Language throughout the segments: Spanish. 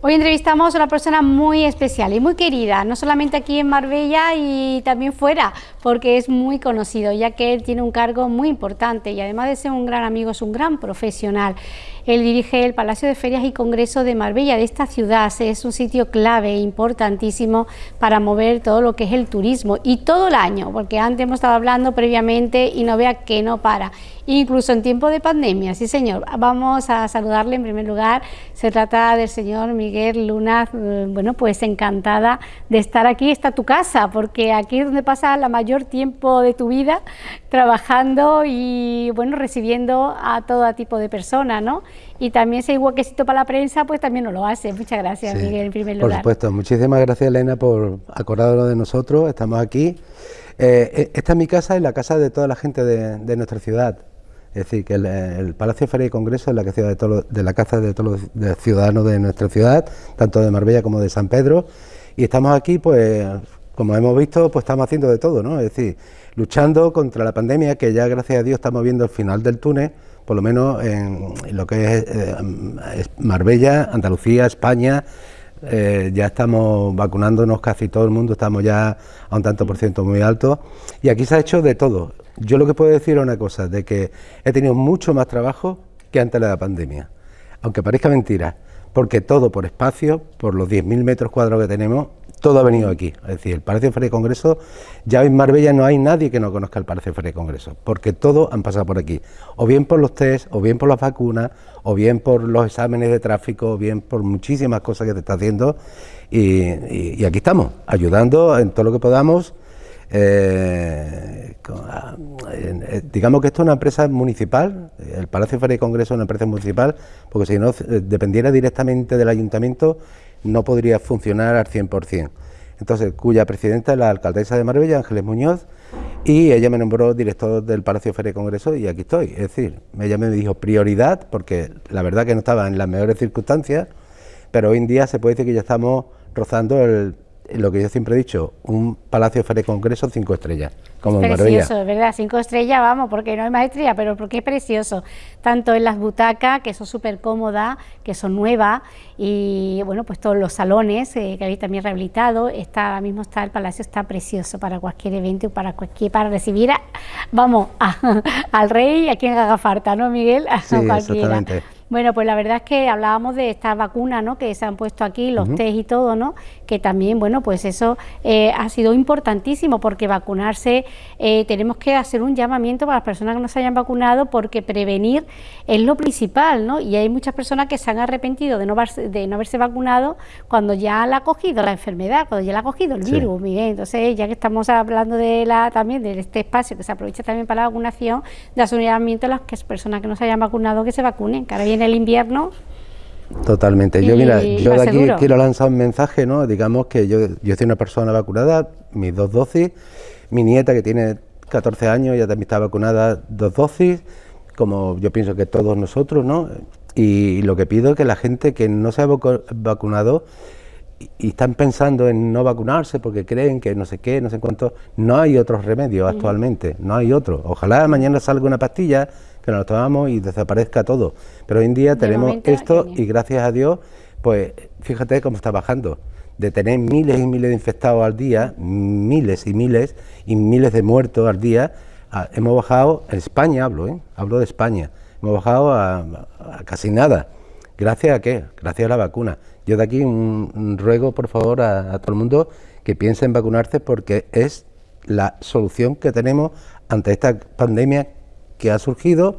Hoy entrevistamos a una persona muy especial y muy querida, no solamente aquí en Marbella y también fuera, porque es muy conocido, ya que él tiene un cargo muy importante y además de ser un gran amigo, es un gran profesional. Él dirige el Palacio de Ferias y Congresos de Marbella, de esta ciudad. Es un sitio clave, importantísimo para mover todo lo que es el turismo y todo el año, porque antes hemos estado hablando previamente y no vea que no para. Incluso en tiempo de pandemia, sí señor. Vamos a saludarle en primer lugar. Se trata del señor Miguel Luna, eh, bueno, pues encantada de estar aquí. Está tu casa, porque aquí es donde pasa la mayor tiempo de tu vida trabajando y, bueno, recibiendo a todo tipo de personas, ¿no? Y también ese huequecito para la prensa, pues también nos lo hace. Muchas gracias, Miguel, en primer lugar. Por supuesto, muchísimas gracias, Elena, por acordarlo de nosotros. Estamos aquí. Eh, eh, esta es mi casa y la casa de toda la gente de, nuestra ciudad. Es decir, que el, Palacio de Feria y Congreso es la, casa de, todo, de la casa de todos los ciudadanos de nuestra ciudad, tanto de Marbella como de San Pedro. Y estamos aquí, pues, como hemos visto, pues estamos haciendo de todo, ¿no? Es decir, luchando contra la pandemia, que ya gracias a Dios estamos viendo el final del túnel por lo menos en, lo que eh, es, Marbella, Andalucía, España, eh, ya estamos vacunándonos casi todo el mundo, estamos ya a un tanto por ciento muy alto y aquí se ha hecho de todo. Yo lo que puedo decir es una cosa, de que he tenido mucho más trabajo que antes de la pandemia, aunque parezca mentira, porque todo por espacio, por los 10.000 metros cuadrados que tenemos, todo ha venido aquí. Es decir, el Palacio de Feria y Congreso, ya en Marbella no hay nadie que no conozca el Palacio de Feria y Congreso, porque todos han pasado por aquí. O bien por los test, o bien por las vacunas, o bien por los exámenes de tráfico, o bien por muchísimas cosas que te está haciendo. Y, aquí estamos, ayudando en todo lo que podamos. Eh, eh, digamos que esto es una empresa municipal, el Palacio de Feria y Congreso es una empresa municipal, porque si no eh, dependiera directamente del ayuntamiento, no podría funcionar al 100%. Entonces, cuya presidenta es la alcaldesa de Marbella, Ángeles Muñoz, y ella me nombró director del Palacio Feria y Congreso y aquí estoy. Es decir, ella me dijo prioridad, porque la verdad que no estaba en las mejores circunstancias, pero hoy en día se puede decir que ya estamos rozando el lo que yo siempre he dicho, un Palacio Feria Congreso cinco estrellas, como es Precioso, ¿verdad? Cinco estrellas, vamos, porque no hay más estrellas, pero porque es precioso. Tanto en las butacas, que son súper cómodas, que son nuevas, y bueno, pues todos los salones eh, que habéis también rehabilitado, está, ahora mismo está el palacio, está precioso para cualquier evento, para cualquier, para recibir, vamos, al rey, a quien haga falta, ¿no, Miguel? Sí, exactamente. Bueno, pues la verdad es que hablábamos de estas vacunas, ¿no? Que se han puesto aquí, los test y todo, ¿no? Que también, bueno, pues eso eh, ha sido importantísimo porque vacunarse, eh, tenemos que hacer un llamamiento para las personas que no se hayan vacunado porque prevenir es lo principal, ¿no? Y hay muchas personas que se han arrepentido de no, de no haberse vacunado cuando ya la ha cogido la enfermedad, cuando ya la ha cogido el virus, Miguel. Entonces, ya que estamos hablando de la también de este espacio que se aprovecha también para la vacunación, de hacer un llamamiento a las personas que no se hayan vacunado que se vacunen, que ahora en el invierno. Totalmente. Yo, mira, yo de aquí quiero lanzar un mensaje, ¿no? Digamos que yo, yo soy una persona vacunada, mis dos dosis, mi nieta que tiene 14 años ya también está vacunada dos dosis, como yo pienso que todos nosotros, ¿no? Y, lo que pido es que la gente que no se ha vacunado y, están pensando en no vacunarse porque creen que no sé qué, no sé cuánto, no hay otros remedios actualmente, no hay otro. Ojalá mañana salga una pastilla que nos tomamos y desaparezca todo. Pero hoy en día tenemos esto y gracias a Dios, pues fíjate cómo está bajando. De tener miles y miles de infectados al día, miles y miles y miles de muertos al día, hemos bajado, en España hablo, ¿eh? hablo de España, hemos bajado a, casi nada. ¿Gracias a qué? Gracias a la vacuna. Yo de aquí un, ruego, por favor, a, a todo el mundo que piense en vacunarse porque es la solución que tenemos ante esta pandemia que ha surgido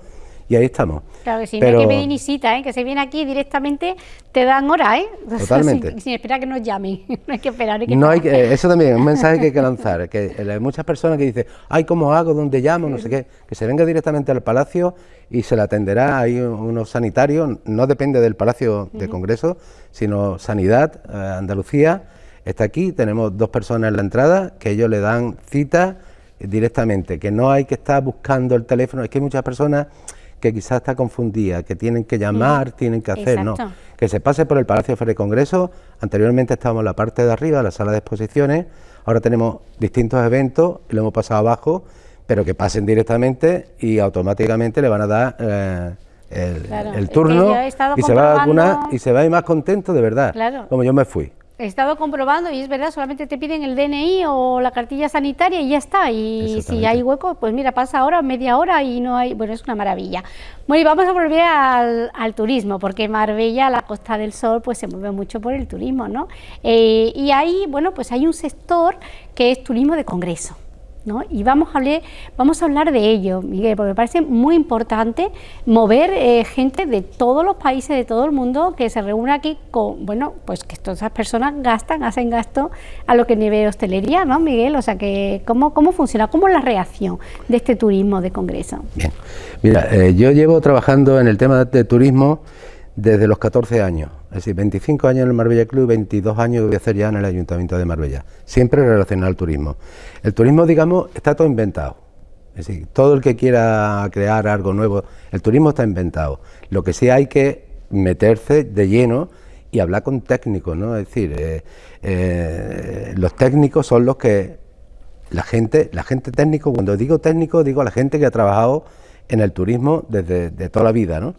y ahí estamos. Claro que sí, no hay que pedir ni cita, ¿eh? que se viene aquí directamente, te dan hora, ¿eh? Totalmente. sin, esperar que nos llamen, no hay que esperar. no hay que, eso también es un mensaje que hay que lanzar, que hay muchas personas que dicen, ay, ¿cómo hago? ¿Dónde llamo? No sé qué, que se venga directamente al Palacio y se le atenderá, hay unos sanitarios, no depende del Palacio de Congreso, sino Sanidad, eh, Andalucía, está aquí, tenemos dos personas en la entrada, que ellos le dan cita directamente, que no hay que estar buscando el teléfono, es que hay muchas personas que quizás está confundida, que tienen que llamar, tienen que hacer, no, que se pase por el Palacio de Congreso, anteriormente estábamos en la parte de arriba, la sala de exposiciones, ahora tenemos distintos eventos, lo hemos pasado abajo, pero que pasen directamente y automáticamente le van a dar eh, el, turno y se va a vacunar y se va a ir más contento de verdad, como yo me fui. He estado comprobando y es verdad, solamente te piden el DNI o la cartilla sanitaria y ya está. Y si hay hueco, pues mira, pasa ahora, media hora y no hay... Bueno, es una maravilla. Bueno, y vamos a volver al, turismo, porque Marbella, la Costa del Sol, pues se mueve mucho por el turismo, ¿no? Eh, y ahí, bueno, pues hay un sector que es turismo de congreso. Y vamos a, hablar, vamos a hablar de ello, Miguel, porque me parece muy importante mover eh, gente de todos los países, de todo el mundo, que se reúna aquí con, bueno, pues que todas esas personas gastan, hacen gasto a lo que nivel hostelería, ¿no, Miguel? O sea, que ¿cómo, cómo funciona? ¿Cómo es la reacción de este turismo de congreso? Bien, mira, eh, yo llevo trabajando en el tema de turismo desde los 14 años. Es decir, 25 años en el Marbella Club, 22 años voy a hacer ya en el Ayuntamiento de Marbella. Siempre relacionado al turismo. El turismo, digamos, está todo inventado. Es decir, todo el que quiera crear algo nuevo, el turismo está inventado. Lo que sí hay que meterse de lleno y hablar con técnicos, ¿no? Es decir, eh, eh, los técnicos son los que la gente, la gente técnico, cuando digo técnico, digo la gente que ha trabajado en el turismo desde de toda la vida, ¿no?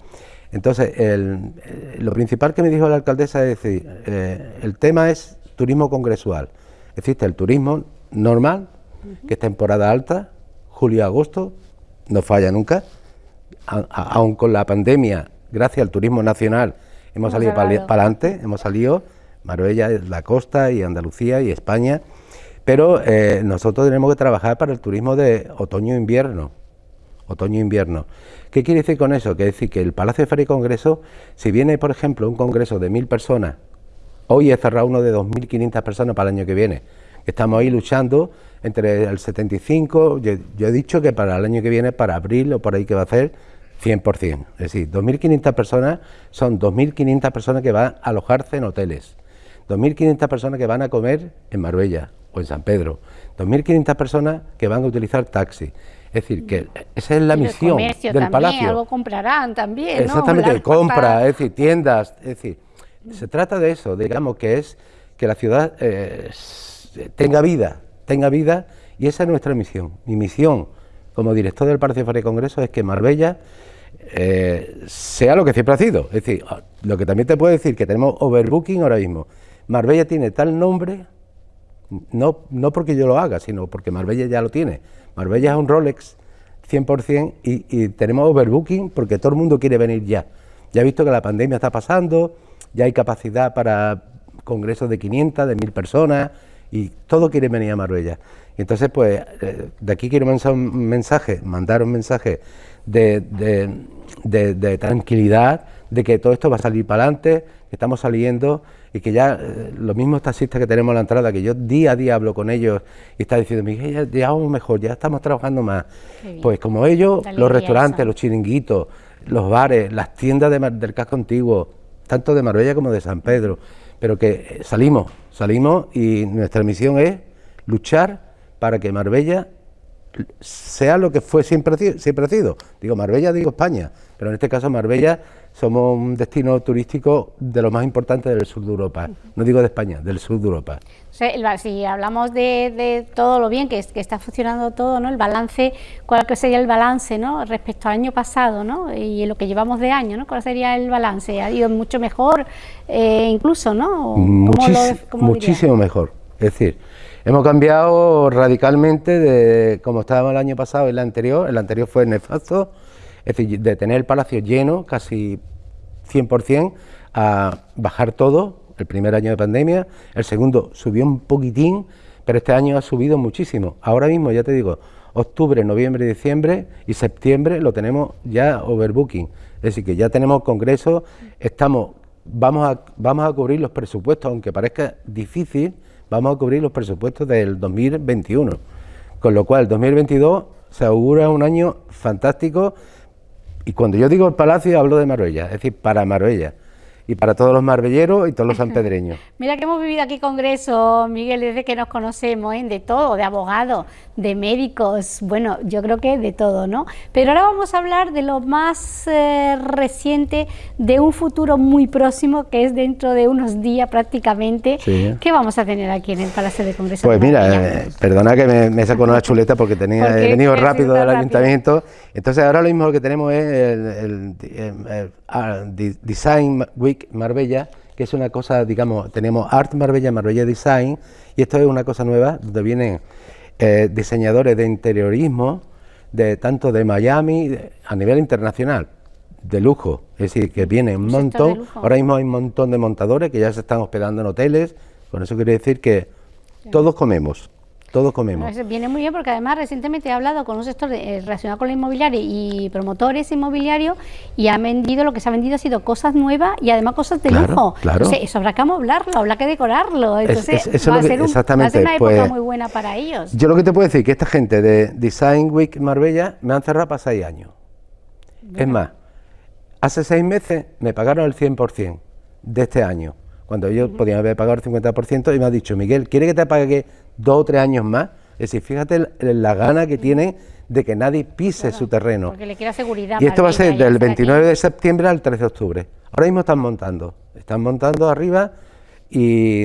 Entonces, eh, lo principal que me dijo la alcaldesa es decir, eh, el tema es turismo congresual. Existe el turismo normal, que es temporada alta, julio-agosto, no falla nunca, aún con la pandemia, gracias al turismo nacional, hemos salido para adelante, hemos salido, Marbella, la costa y Andalucía y España, pero eh, nosotros tenemos que trabajar para el turismo de otoño-invierno, otoño-invierno. ¿Qué quiere decir con eso? Quiere decir que el Palacio de Feria y Congreso, si viene, por ejemplo, un congreso de mil personas, hoy he cerrado uno de 2.500 personas para el año que viene. Estamos ahí luchando entre el 75, yo, he dicho que para el año que viene, para abril o por ahí que va a ser, 100%. Es decir, 2.500 personas son 2.500 personas que van a alojarse en hoteles, 2.500 personas que van a comer en Marbella o en San Pedro, 2.500 personas que van a utilizar taxi. Es decir, que esa es la misión del palacio. algo comprarán también, Exactamente, compra, es decir, tiendas, es decir, se trata de eso, digamos que es que la ciudad eh, tenga vida, tenga vida, y esa es nuestra misión. Mi misión como director del Palacio de Congreso es que Marbella eh, sea lo que siempre ha sido. Es decir, lo que también te puedo decir que tenemos overbooking ahora mismo. Marbella tiene tal nombre, no, no porque yo lo haga, sino porque Marbella ya lo tiene Marbella es un Rolex 100% y, tenemos overbooking porque todo el mundo quiere venir ya. Ya he visto que la pandemia está pasando, ya hay capacidad para congresos de 500, de 1000 personas y todo quiere venir a Marbella. Y entonces, pues, eh, de aquí quiero mandar un mensaje, mandar un mensaje de, de tranquilidad, de que todo esto va a salir para adelante, que estamos saliendo y que ya eh, los mismos taxistas que tenemos en la entrada, que yo día a día hablo con ellos y está diciendo, Miguel, ya, ya vamos mejor, ya estamos trabajando más. Pues como ellos, los restaurantes, los chiringuitos, los bares, las tiendas del casco antiguo, tanto de Marbella como de San Pedro, pero que eh, salimos, salimos y nuestra misión es luchar para que Marbella sea lo que fue siempre, siempre ha sido. Digo Marbella, digo España, pero en este caso Marbella somos un destino turístico de los más importantes del sur de Europa, no digo de España, del sur de Europa. si hablamos de, todo lo bien que, está funcionando todo, ¿no? el balance, ¿cuál sería el balance ¿no? respecto al año pasado ¿no? y lo que llevamos de año? ¿no? ¿Cuál sería el balance? ¿Ha ido mucho mejor eh, incluso? ¿no? muchísimo mejor, es decir, hemos cambiado radicalmente de como estábamos el año pasado y el anterior, el anterior fue nefasto, es decir, de tener el palacio lleno, casi 100%, a bajar todo, el primer año de pandemia, el segundo subió un poquitín, pero este año ha subido muchísimo. Ahora mismo, ya te digo, octubre, noviembre, diciembre y septiembre lo tenemos ya overbooking, es decir, que ya tenemos congresos, estamos, vamos a, vamos a cubrir los presupuestos, aunque parezca difícil, vamos a cubrir los presupuestos del 2021, con lo cual el 2022 se augura un año fantástico y cuando yo digo el palacio hablo de Marbella, es decir, para Marbella. y para todos los marbelleros y todos los sanpedreños. Mira que hemos vivido aquí congreso, Miguel, desde que nos conocemos, ¿eh? de todo, de abogados, de médicos, bueno, yo creo que de todo, ¿no? Pero ahora vamos a hablar de lo más eh, reciente, de un futuro muy próximo, que es dentro de unos días prácticamente, ¿Qué vamos a tener aquí en el Palacio de Congreso. Pues mira, eh, perdona que me, me saco una chuleta porque tenía he venido rápido del ayuntamiento, entonces ahora lo mismo que tenemos es el, el ah, Design Week Marbella, que es una cosa, digamos, tenemos Art Marbella, Marbella Design, y esto es una cosa nueva, donde vienen eh, diseñadores de interiorismo, de tanto de Miami, a nivel internacional, de lujo, es decir, que viene un montón, ahora mismo hay un montón de montadores que ya se están hospedando en hoteles, con eso quiere decir que todos comemos. Todos comemos. viene muy bien porque además recientemente he hablado con un sector eh, relacionado con la inmobiliaria y promotores inmobiliarios y han vendido, lo que se ha vendido ha sido cosas nuevas y además cosas de lujo. Claro. eso habrá que amoblarlo, habrá que decorarlo. Entonces va, a ser una época pues, muy buena para ellos. Yo lo que te puedo decir es que esta gente de Design Week Marbella me han cerrado para seis años. Es más, hace seis meses me pagaron el 100% de este año cuando ellos podían haber pagado el 50% y me ha dicho, Miguel, ¿quiere que te pague dos o tres años más? Es decir, fíjate la gana que tiene de que nadie pise su terreno. Porque le quiera seguridad. Y esto va a ser del 29 de septiembre al 3 de octubre. Ahora mismo están montando, están montando arriba y,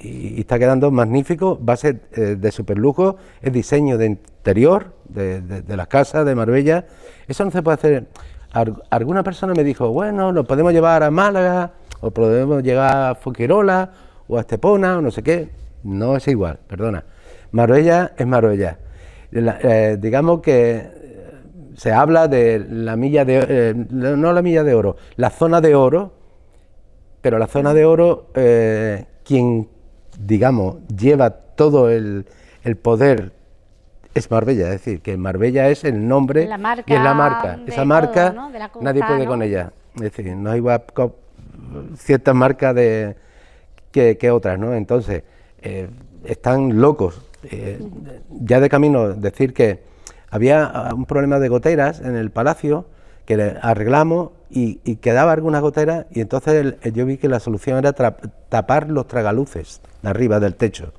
está quedando magnífico, va a ser eh, de super lujo, es diseño de interior de, de las casas de Marbella. Eso no se puede hacer. Alguna persona me dijo, bueno, lo podemos llevar a Málaga o podemos llegar a Fuquerola o a Estepona o no sé qué. No es igual, perdona. Marbella es Marbella. Eh, digamos que eh, se habla de la milla de eh, no la milla de oro, la zona de oro, pero la zona de oro, quien digamos lleva todo el, poder es Marbella, es decir, que Marbella es el nombre y es la marca. Esa marca nadie puede con ella. Es decir, no hay ciertas marcas de, que, otras, ¿no? Entonces, eh, están locos. Eh, ya de camino decir que había ah, un problema de goteras en el palacio que le arreglamos y, quedaba algunas goteras y entonces yo vi que la solución era tapar los tragaluces de arriba del techo.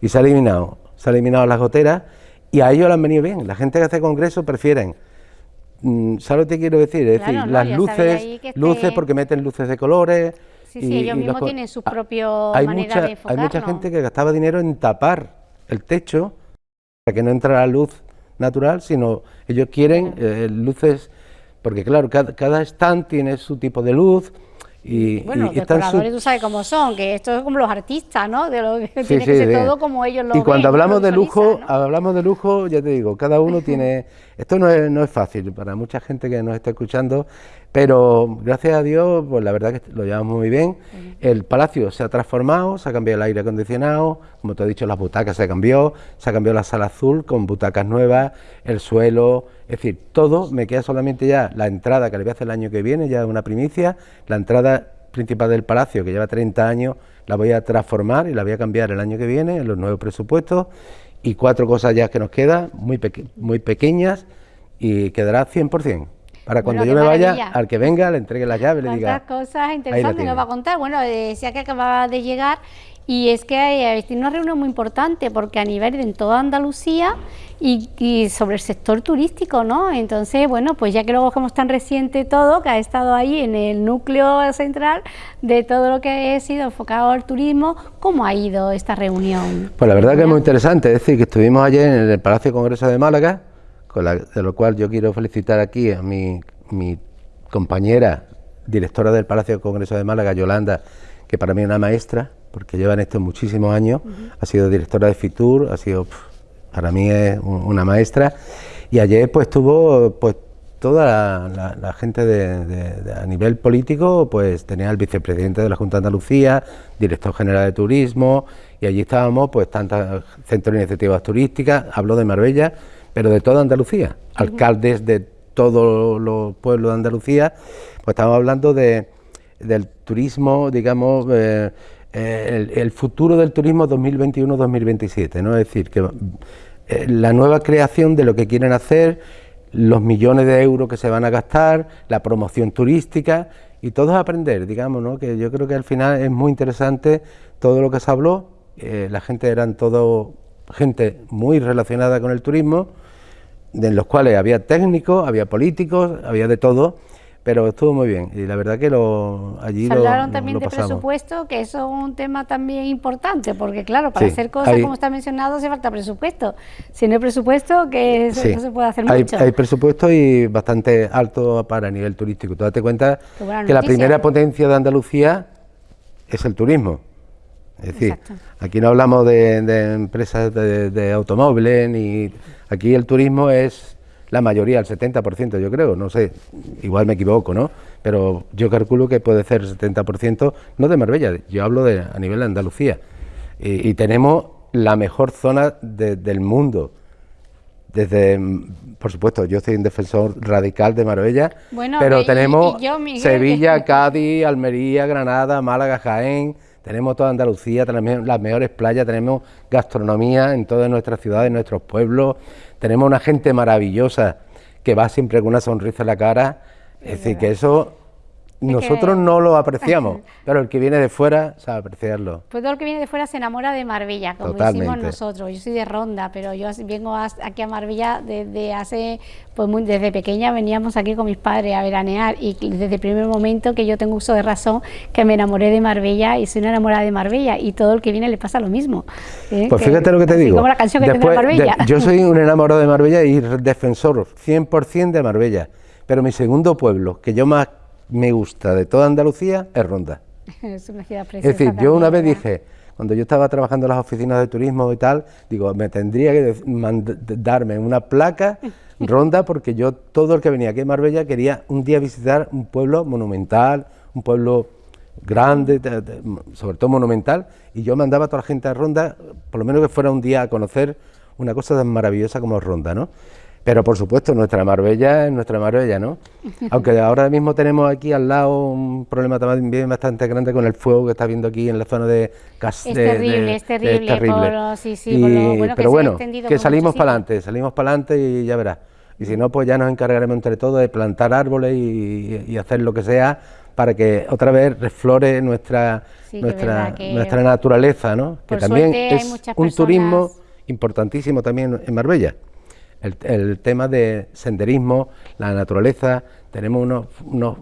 Y se ha eliminado, se ha eliminado las goteras y a ellos le han venido bien. La gente que hace congreso prefieren ¿Sabes lo que quiero decir? Es decir, las luces, luces porque meten luces de colores. Sí, sí, ellos mismos tienen su propio hay mucha, Hay mucha gente que gastaba dinero en tapar el techo para que no entrara luz natural, sino ellos quieren eh, luces, porque claro, cada, cada stand tiene su tipo de luz, y, bueno, los decoradores tú sabes cómo son, que esto es como los artistas, ¿no? De lo que tiene que ser todo como ellos lo Y cuando hablamos de lujo, hablamos de lujo, ya te digo, cada uno tiene... Esto no es, no es fácil para mucha gente que nos está escuchando, pero gracias a Dios, pues la verdad que lo llevamos muy bien. El palacio se ha transformado, se ha cambiado el aire acondicionado, como te he dicho, las butacas se cambió, se ha cambiado la sala azul con butacas nuevas, el suelo, es decir, todo, me queda solamente ya la entrada que le voy a hacer el año que viene, ya una primicia, la entrada principal del palacio, que lleva 30 años, la voy a transformar y la voy a cambiar el año que viene en los nuevos presupuestos y cuatro cosas ya que nos quedan, muy, muy pequeñas, y quedará 100%. Para cuando yo me vaya, al que venga, le entregue la llave, le diga... cosas interesantes nos va a contar. Bueno, decía que acababa de llegar y es que hay, una reunión muy importante porque a nivel de en toda Andalucía y, sobre el sector turístico, ¿no? Entonces, bueno, pues ya que lo cogemos tan reciente todo, que ha estado ahí en el núcleo central de todo lo que ha sido enfocado al turismo, ¿cómo ha ido esta reunión? Pues la verdad que es muy interesante, es decir, que estuvimos ayer en el Palacio Congreso de Málaga, con de lo cual yo quiero felicitar aquí a mi, mi compañera, directora del Palacio Congreso de Málaga, Yolanda, que para mí es una maestra, porque lleva en esto muchísimos años, ha sido directora de FITUR, ha sido, para mí es una maestra, y ayer pues estuvo pues toda la, gente de, a nivel político, pues tenía el vicepresidente de la Junta de Andalucía, director general de turismo, y allí estábamos pues tantas centros de iniciativas turísticas, habló de Marbella, pero de toda Andalucía, alcaldes de todos los pueblos de Andalucía, pues estamos hablando de, del turismo, digamos, eh, eh, el, futuro del turismo 2021-2027, ¿no? Es decir, que eh, la nueva creación de lo que quieren hacer, los millones de euros que se van a gastar, la promoción turística y todos aprender, digamos, ¿no? que yo creo que al final es muy interesante todo lo que se habló, eh, la gente eran todo gente muy relacionada con el turismo, en los cuales había técnicos, había políticos, había de todo, pero estuvo muy bien y la verdad que lo allí Se hablaron también de presupuesto, que eso es un tema también importante, porque claro, para hacer cosas como está mencionado hace falta presupuesto. Si no hay presupuesto, que no se puede hacer mucho. Hay presupuesto y bastante alto para nivel turístico. Tú date cuenta que la primera potencia de Andalucía es el turismo. Es decir, aquí no hablamos de, empresas de automóviles, ni aquí el turismo es la mayoría, el 70% yo creo, no sé, igual me equivoco, ¿no? Pero yo calculo que puede ser el 70%, no de Marbella, yo hablo de a nivel de Andalucía. Y, tenemos la mejor zona del mundo. Desde, por supuesto, yo soy un defensor radical de Marbella, pero tenemos Sevilla, Cádiz, Almería, Granada, Málaga, Jaén, tenemos toda Andalucía, tenemos las mejores playas, tenemos gastronomía en todas nuestras ciudades, en nuestros pueblos, tenemos una gente maravillosa que va siempre con una sonrisa en la cara. Es, decir, que eso nosotros no lo apreciamos, pero el que viene de fuera sabe apreciarlo. Pues todo el que viene de fuera se enamora de Marbella, como decimos nosotros. Yo soy de Ronda, pero yo vengo aquí a Marbella desde hace, pues muy, desde pequeña veníamos aquí con mis padres a veranear y desde el primer momento que yo tengo uso de razón que me enamoré de Marbella y soy una enamorada de Marbella y todo el que viene le pasa lo mismo. ¿eh? Pues fíjate lo que te digo. Como la canción que Marbella. yo soy un enamorado de Marbella y defensor 100% de Marbella, pero mi segundo pueblo, que yo más me gusta de toda Andalucía es Ronda. es una ciudad preciosa. Es decir, yo una vez dije, cuando yo estaba trabajando en las oficinas de turismo y tal, digo, me tendría que darme una placa Ronda porque yo, todo el que venía aquí a Marbella, quería un día visitar un pueblo monumental, un pueblo grande, sobre todo monumental, y yo mandaba a toda la gente a Ronda, por lo menos que fuera un día a conocer una cosa tan maravillosa como Ronda, ¿no? Pero por supuesto, nuestra Marbella es nuestra Marbella, ¿no? Aunque ahora mismo tenemos aquí al lado un problema también bastante grande con el fuego que está viendo aquí en la zona de Es terrible, es terrible. sí, sí, pero bueno, que salimos para adelante, salimos para adelante y ya verás. Y si no, pues ya nos encargaremos entre todos de plantar árboles y, hacer lo que sea para que otra vez reflore nuestra, nuestra, nuestra naturaleza, ¿no? Que también es un turismo importantísimo también en Marbella el, tema de senderismo, la naturaleza, tenemos unos,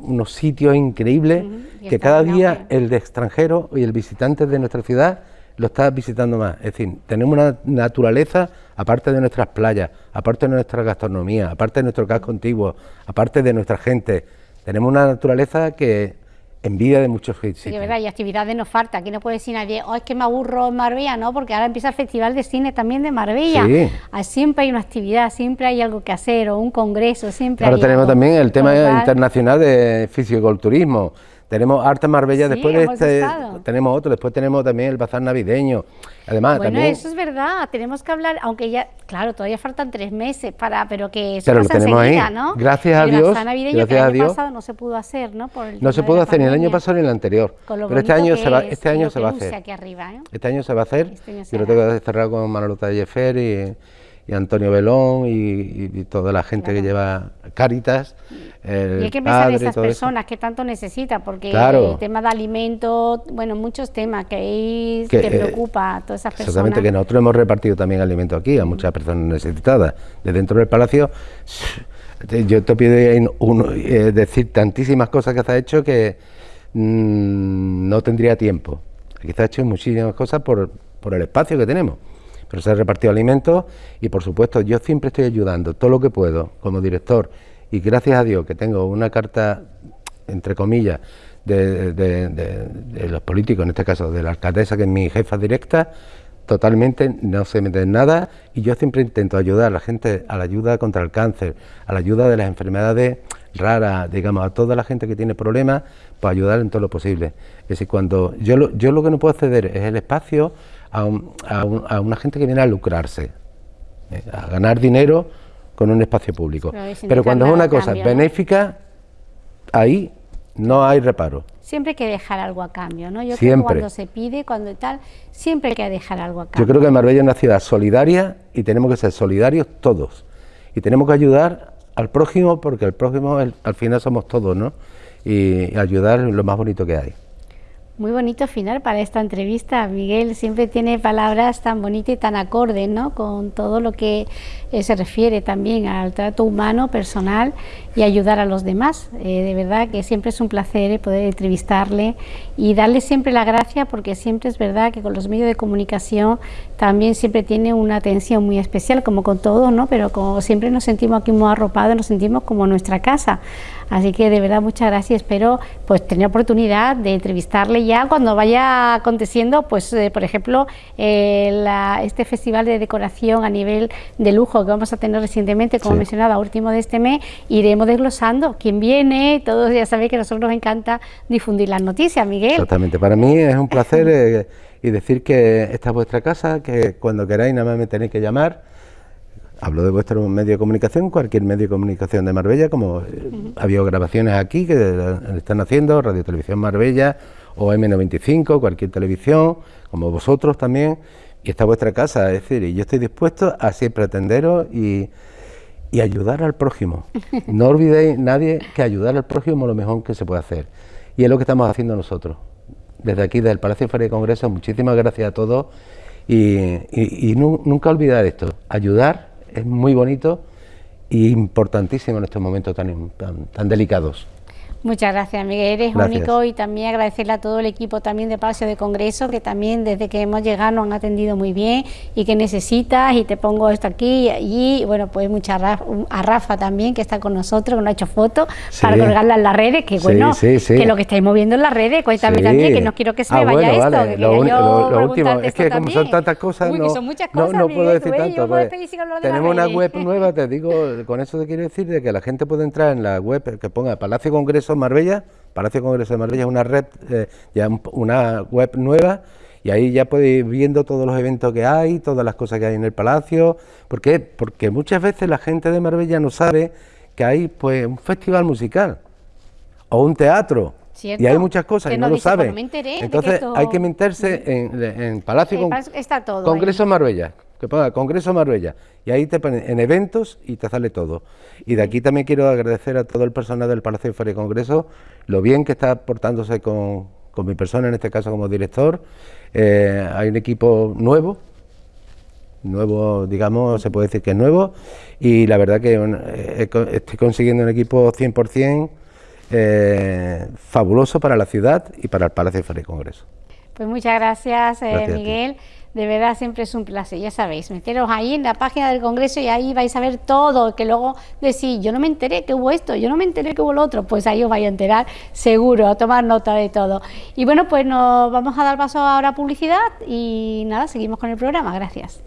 unos, sitios increíbles que cada día el de extranjero y el visitante de nuestra ciudad lo está visitando más. Es decir, tenemos una naturaleza, aparte de nuestras playas, aparte de nuestra gastronomía, aparte de nuestro casco antiguo, aparte de nuestra gente, tenemos una naturaleza que envidia de muchos sitios. Sí, verdad, y actividades nos falta. Aquí no puede decir nadie, oh, es que me aburro en Marbella, ¿no? Porque ahora empieza el Festival de Cine también de Marbella. Sí. Ah, siempre hay una actividad, siempre hay algo que hacer, o un congreso, siempre Ahora tenemos también el tema internacional de fisiculturismo tenemos Arte Marbella, después de este tenemos otro, después tenemos también el bazar navideño. Además, bueno, eso es verdad, tenemos que hablar, aunque ya, claro, todavía faltan tres meses para, pero que eso pero lo tenemos ahí. ¿no? Gracias a Dios. El navideño gracias que el año pasado no se pudo hacer, ¿no? no se pudo hacer ni el año pasado ni el anterior. Pero este año se va, este año se va a hacer. ¿eh? Este año se va a hacer. Este yo lo tengo cerrado con Manolo Tallefer y y Antonio Belón y, toda la gente que lleva Y hay que pensar en esas personas que tanto necesita, porque el tema de alimentos, bueno, muchos temas que ahí te eh, preocupa a todas esas personas. Exactamente, que nosotros hemos repartido también alimentos aquí a muchas personas necesitadas. De dentro del palacio, yo te pido eh, decir tantísimas cosas que se ha hecho que mm, no tendría tiempo. Aquí se ha hecho muchísimas cosas por, por el espacio que tenemos pero se ha repartido alimentos y por supuesto yo siempre estoy ayudando todo lo que puedo como director y gracias a Dios que tengo una carta, entre comillas, de, los políticos, en este caso de la alcaldesa que es mi jefa directa, totalmente no se mete en nada y yo siempre intento ayudar a la gente a la ayuda contra el cáncer, a la ayuda de las enfermedades raras, digamos, a toda la gente que tiene problemas, pues ayudar en todo lo posible. Es decir, cuando yo lo, yo lo que no puedo ceder es el espacio a, una gente que viene a lucrarse, eh, a ganar dinero con un espacio público. Pero, cuando es una cosa benéfica, ahí no hay reparo. Siempre hay que dejar algo a cambio, ¿no? Yo creo que cuando se pide, cuando tal, siempre hay que dejar algo a cambio. Yo creo que Marbella es una ciudad solidaria y tenemos que ser solidarios todos. Y tenemos que ayudar al prójimo porque el prójimo al final somos todos, ¿no? y ayudar lo más bonito que hay. Muy bonito final para esta entrevista. Miguel siempre tiene palabras tan bonitas y tan acordes, ¿no? Con todo lo que eh, se refiere también al trato humano, personal y ayudar a los demás. Eh, de verdad que siempre es un placer eh, poder entrevistarle y darle siempre la gracia porque siempre es verdad que con los medios de comunicación también siempre tiene una atención muy especial, como con todos, ¿no? Pero como siempre nos sentimos aquí muy arropados, nos sentimos como nuestra casa. Así que de verdad muchas gracias. Espero pues tener oportunidad de entrevistarle ya cuando vaya aconteciendo, pues eh, por ejemplo, eh, este festival de decoración a nivel de lujo que vamos a tener recientemente, como mencionaba, a último de este mes, iremos desglosando quién viene, todos ya sabéis que a nosotros nos encanta difundir las noticias, Miguel. Exactamente, para mí es un placer eh, y decir que esta es vuestra casa, que cuando queráis nada más me tenéis que llamar. Hablo de vuestro medio de comunicación, cualquier medio de comunicación de Marbella, como eh, ha habido grabaciones aquí que están haciendo, Radio Televisión Marbella o M95, cualquier televisión, como vosotros también, y está vuestra casa, es decir, y yo estoy dispuesto a siempre atenderos y, y ayudar al prójimo. No olvidéis nadie que ayudar al prójimo es lo mejor que se puede hacer. Y es lo que estamos haciendo nosotros. Desde aquí, desde el Palacio de Feria y Congreso, muchísimas gracias a todos y, nunca olvidar esto, ayudar es muy bonito e importantísimo en estos momentos tan, tan delicados. Muchas gracias, Miguel. Eres único y también agradecerle a todo el equipo también de Palacio de Congreso, que también desde que hemos llegado nos han atendido muy bien y que necesitas y te pongo esto aquí y allí. Bueno, pues muchas a Rafa también, que está con nosotros, que nos ha hecho fotos para colgarla en las redes, que bueno, que lo que estáis moviendo en las redes, cuéntame también, que no quiero que se me ah, vaya esto. Que lo, último, es que como son tantas cosas, no, puedo decir tanto. Pues, tenemos una web nueva, te digo, con eso te quiero decir de que la gente puede entrar en la web que ponga Palacio Congreso Marbella, Palacio Congreso de Marbella es una red, eh, ya una web nueva y ahí ya podéis ir viendo todos los eventos que hay, todas las cosas que hay en el palacio. ¿Por qué? Porque muchas veces la gente de Marbella no sabe que hay pues un festival musical o un teatro. Y hay muchas cosas y no, lo saben. Entonces hay que meterse en, Palacio Congreso Marbella que ponga Congreso Marbella, y ahí te ponen en eventos y te sale todo. Y de aquí también quiero agradecer a todo el personal del Palacio de Feria y Congreso lo bien que está portándose con, mi persona, en este caso como director. Eh, hay un equipo nuevo, nuevo, digamos, se puede decir que es nuevo, y la verdad que eh, estoy consiguiendo un equipo 100% eh, fabuloso para la ciudad y para el Palacio de Feria y Congreso. Pues muchas gracias, Miguel. De verdad, siempre es un placer, ya sabéis, meteros ahí en la página del Congreso y ahí vais a ver todo, que luego decís, yo no me enteré que hubo esto, yo no me enteré que hubo lo otro, pues ahí os vais a enterar seguro, a tomar nota de todo. Y bueno, pues nos vamos a dar paso ahora a publicidad y nada, seguimos con el programa, gracias.